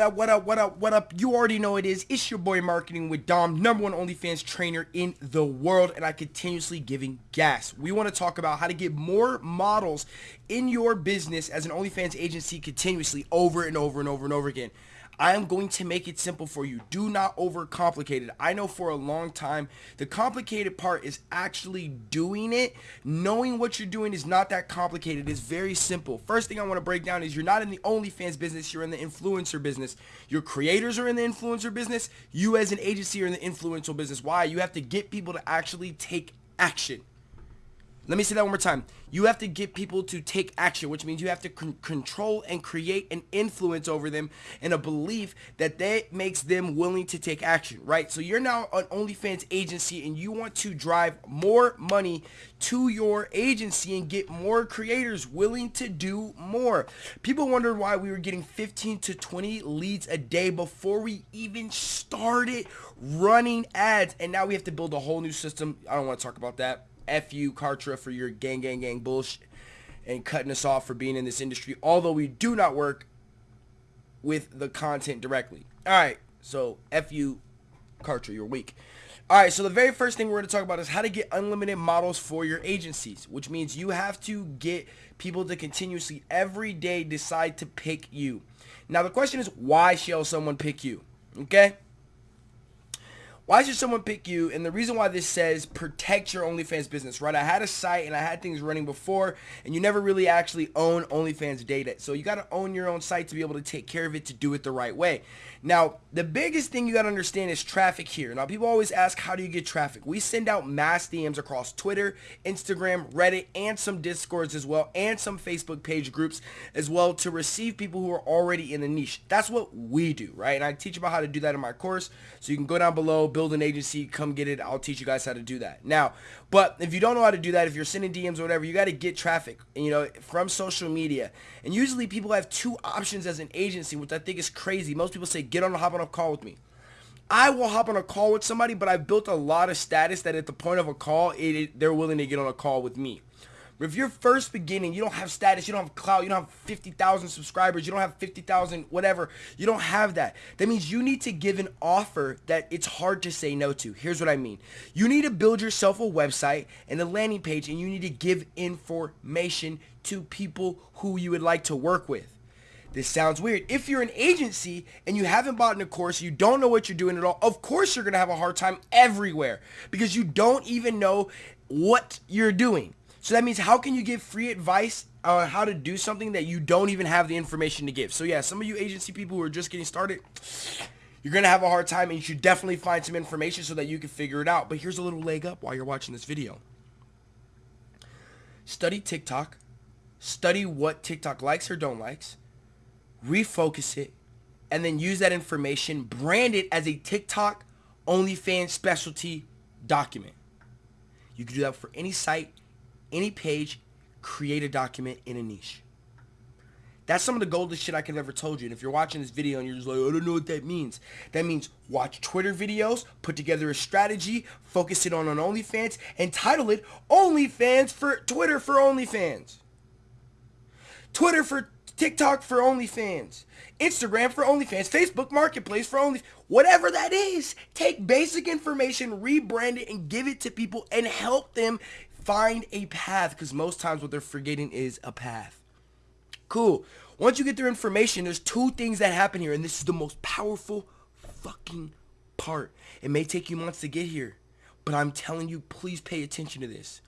up, what up, what up, what up? You already know it is. It's your boy Marketing with Dom, number one OnlyFans trainer in the world, and I continuously giving gas. We want to talk about how to get more models in your business as an OnlyFans agency continuously over and over and over and over again. I am going to make it simple for you. Do not overcomplicate it. I know for a long time, the complicated part is actually doing it. Knowing what you're doing is not that complicated. It's very simple. First thing I want to break down is you're not in the OnlyFans business. You're in the influencer business. Your creators are in the influencer business. You as an agency are in the influential business. Why? You have to get people to actually take action. Let me say that one more time. You have to get people to take action, which means you have to con control and create an influence over them and a belief that that makes them willing to take action, right? So you're now an OnlyFans agency and you want to drive more money to your agency and get more creators willing to do more. People wondered why we were getting 15 to 20 leads a day before we even started running ads. And now we have to build a whole new system. I don't want to talk about that F you, Kartra, for your gang, gang, gang bullshit and cutting us off for being in this industry, although we do not work with the content directly. All right, so F you, Kartra, you're weak. All right, so the very first thing we're going to talk about is how to get unlimited models for your agencies, which means you have to get people to continuously every day decide to pick you. Now, the question is, why shall someone pick you? Okay? Why should someone pick you? And the reason why this says protect your OnlyFans business, right? I had a site and I had things running before and you never really actually own OnlyFans data. So you got to own your own site to be able to take care of it to do it the right way. Now, the biggest thing you got to understand is traffic here. Now, people always ask, how do you get traffic? We send out mass DMs across Twitter, Instagram, Reddit, and some Discords as well, and some Facebook page groups as well to receive people who are already in the niche. That's what we do, right? And I teach about how to do that in my course. So you can go down below, build an agency, come get it. I'll teach you guys how to do that. Now, but if you don't know how to do that, if you're sending DMs or whatever, you got to get traffic, you know, from social media. And usually people have two options as an agency, which I think is crazy. Most people say, get on a hop on a call with me. I will hop on a call with somebody, but I've built a lot of status that at the point of a call, it, it, they're willing to get on a call with me. If you're first beginning, you don't have status, you don't have clout, you don't have 50,000 subscribers, you don't have 50,000 whatever, you don't have that. That means you need to give an offer that it's hard to say no to. Here's what I mean. You need to build yourself a website and a landing page and you need to give information to people who you would like to work with. This sounds weird. If you're an agency and you haven't bought a course, you don't know what you're doing at all, of course you're going to have a hard time everywhere because you don't even know what you're doing. So that means how can you give free advice on how to do something that you don't even have the information to give? So yeah, some of you agency people who are just getting started, you're going to have a hard time and you should definitely find some information so that you can figure it out. But here's a little leg up while you're watching this video. Study TikTok. Study what TikTok likes or don't likes. Refocus it. And then use that information, brand it as a TikTok OnlyFans specialty document. You can do that for any site, any page, create a document in a niche. That's some of the goldest shit I could have ever told you. And if you're watching this video and you're just like, I don't know what that means. That means watch Twitter videos, put together a strategy, focus it on an OnlyFans, and title it OnlyFans for Twitter for OnlyFans. Twitter for TikTok for OnlyFans. Instagram for OnlyFans. Facebook Marketplace for OnlyFans. Whatever that is, take basic information, rebrand it, and give it to people and help them find a path because most times what they're forgetting is a path. Cool. Once you get their information, there's two things that happen here, and this is the most powerful fucking part. It may take you months to get here, but I'm telling you, please pay attention to this.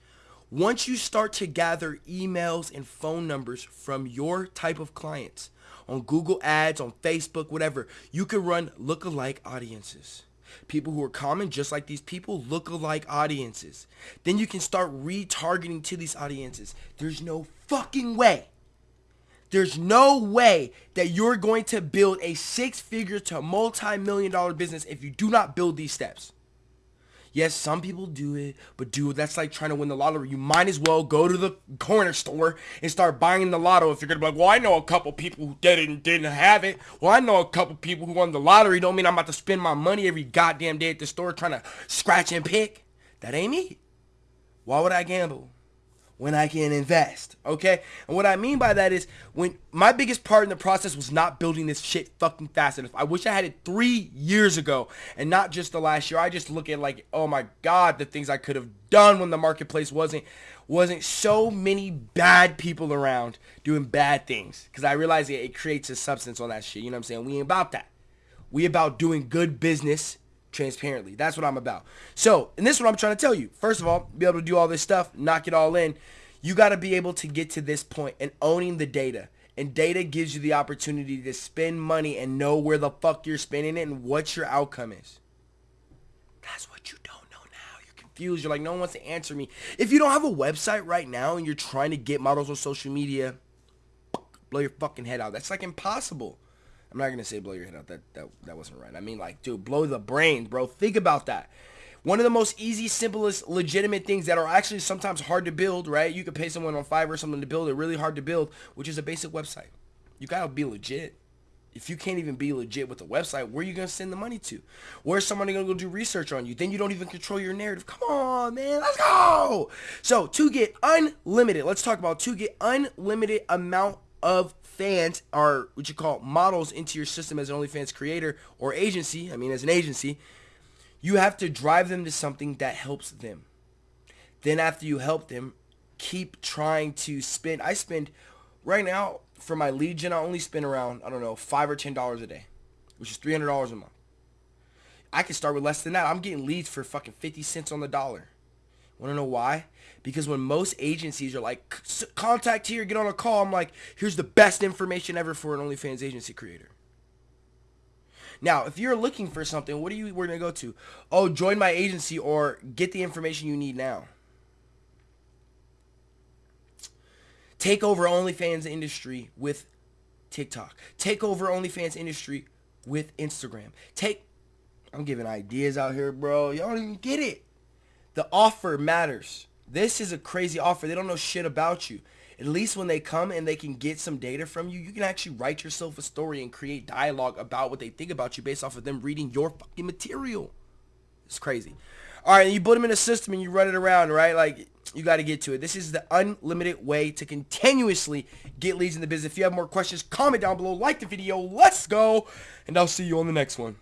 Once you start to gather emails and phone numbers from your type of clients on Google Ads, on Facebook, whatever, you can run lookalike audiences people who are common, just like these people, look-alike audiences. Then you can start retargeting to these audiences. There's no fucking way. There's no way that you're going to build a six-figure to multi-million dollar business if you do not build these steps. Yes, some people do it, but dude, that's like trying to win the lottery. You might as well go to the corner store and start buying the lotto if you're gonna be like, well, I know a couple people who didn't didn't have it. Well, I know a couple people who won the lottery. Don't mean I'm about to spend my money every goddamn day at the store trying to scratch and pick. That ain't me. Why would I gamble? When I can invest. Okay? And what I mean by that is when my biggest part in the process was not building this shit fucking fast enough. I wish I had it three years ago and not just the last year. I just look at like, oh my God, the things I could have done when the marketplace wasn't wasn't so many bad people around doing bad things. Cause I realize it, it creates a substance on that shit. You know what I'm saying? We ain't about that. We about doing good business transparently. That's what I'm about. So, and this is what I'm trying to tell you. First of all, be able to do all this stuff, knock it all in. You got to be able to get to this point and owning the data. And data gives you the opportunity to spend money and know where the fuck you're spending it and what your outcome is. That's what you don't know now. You're confused. You're like, no one wants to answer me. If you don't have a website right now and you're trying to get models on social media, blow your fucking head out. That's like impossible. I'm not gonna say blow your head out. That that that wasn't right. I mean like, dude, blow the brain, bro. Think about that. One of the most easy, simplest, legitimate things that are actually sometimes hard to build, right? You could pay someone on Fiverr or something to build it, really hard to build, which is a basic website. You gotta be legit. If you can't even be legit with the website, where are you gonna send the money to? Where's somebody gonna go do research on you? Then you don't even control your narrative. Come on, man, let's go. So to get unlimited, let's talk about to get unlimited amount of fans are what you call models into your system as an OnlyFans creator or agency. I mean, as an agency, you have to drive them to something that helps them. Then after you help them, keep trying to spend. I spend right now for my gen. I only spend around I don't know five or ten dollars a day, which is three hundred dollars a month. I can start with less than that. I'm getting leads for fucking fifty cents on the dollar. Want to know why? Because when most agencies are like, contact here, get on a call, I'm like, here's the best information ever for an OnlyFans agency creator. Now, if you're looking for something, what are you we're gonna go to? Oh, join my agency or get the information you need now. Take over OnlyFans industry with TikTok. Take over OnlyFans industry with Instagram. Take I'm giving ideas out here, bro. Y'all don't even get it. The offer matters. This is a crazy offer. They don't know shit about you. At least when they come and they can get some data from you, you can actually write yourself a story and create dialogue about what they think about you based off of them reading your fucking material. It's crazy. All right, you put them in a system and you run it around, right? Like, you got to get to it. This is the unlimited way to continuously get leads in the business. If you have more questions, comment down below, like the video. Let's go, and I'll see you on the next one.